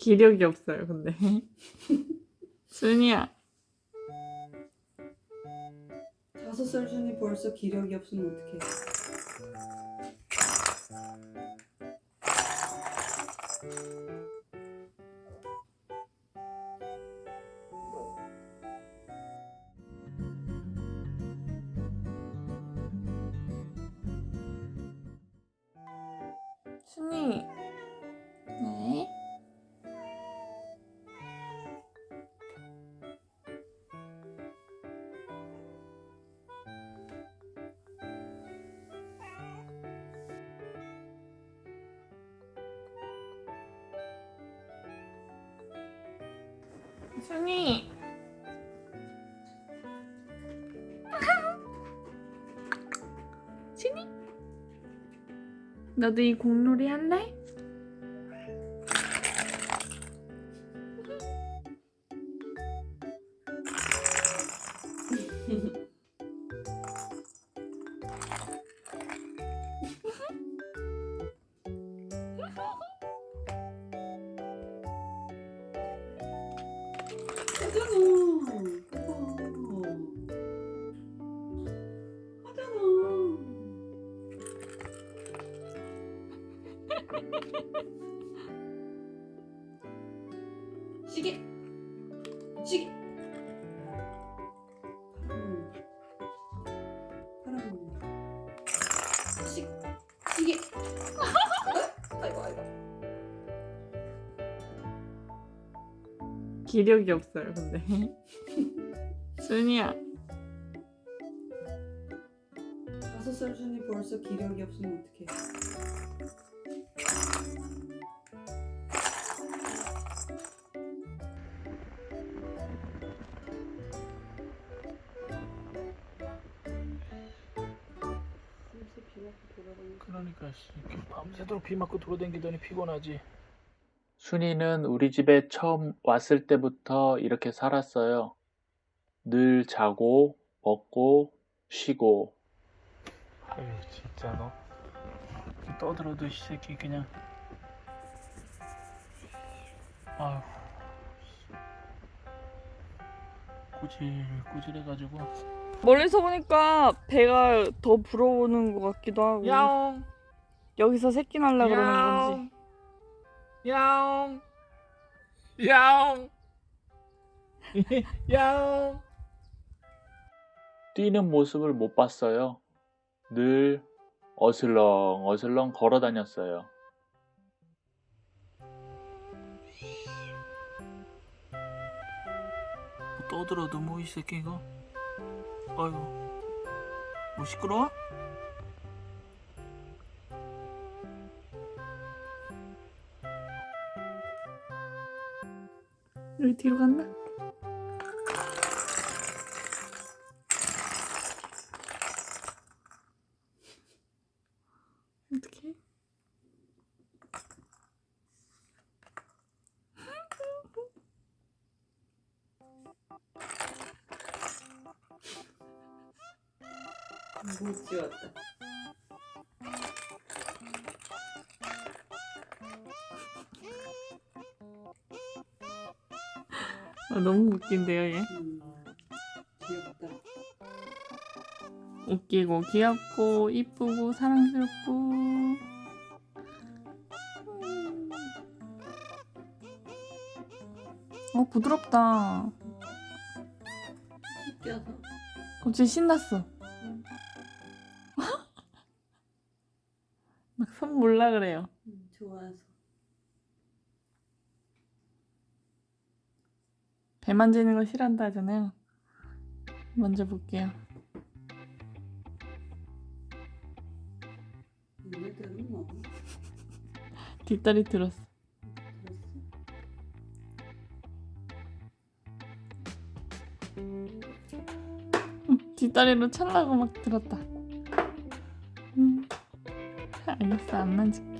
기력이 없어요, 근데. 순이야. 다섯 살 준이 벌써 기력이 없으면 어떡해 순이. 순이. 너도 이 공놀이 할래? 하잖아. 해봐 하잖아. 시계. 시계 기력이 없어요, 근데. 순이야. 다섯 살 준이 벌써 기력이 없으면 어떡해 그러니까 씨, 이렇게 밤새도록 비 맞고 돌아다니더니 피곤하지. 순이는 우리 집에 처음 왔을 때부터 이렇게 살았어요. 늘 자고, 먹고, 쉬고. 에이 진짜 너 떠들어도 이 새끼 그냥. 아휴. 꾸질 꾸질해가지고. 멀리서 보니까 배가 더 불어오는 것 같기도 하고. 야옹 여기서 새끼 날라 그러는 건지. 야옹 야옹 야옹 뛰는 모습을 못 봤어요. 늘 어슬렁 어슬렁 걸어 다녔어요. 뭐 떠들어도 뭐 이 새끼가. 아이고 뭐 시끄러워? 여기 뒤로 갔나? 어떡해? 못 지웠다 아, 너무 웃긴데요, 얘. 음, 귀엽다 웃기고 귀엽고 이쁘고 사랑스럽고. 음. 어 부드럽다. 껴서 갑자기 신났어. 막손 몰라 그래요. 음, 좋아서 배 만지는 거 싫어한다 하잖아요. 먼저 볼게요. 뒷다리 들었어. 뒷다리로 찰라고 막 들었다. 음. 알겠어, 안 만질게.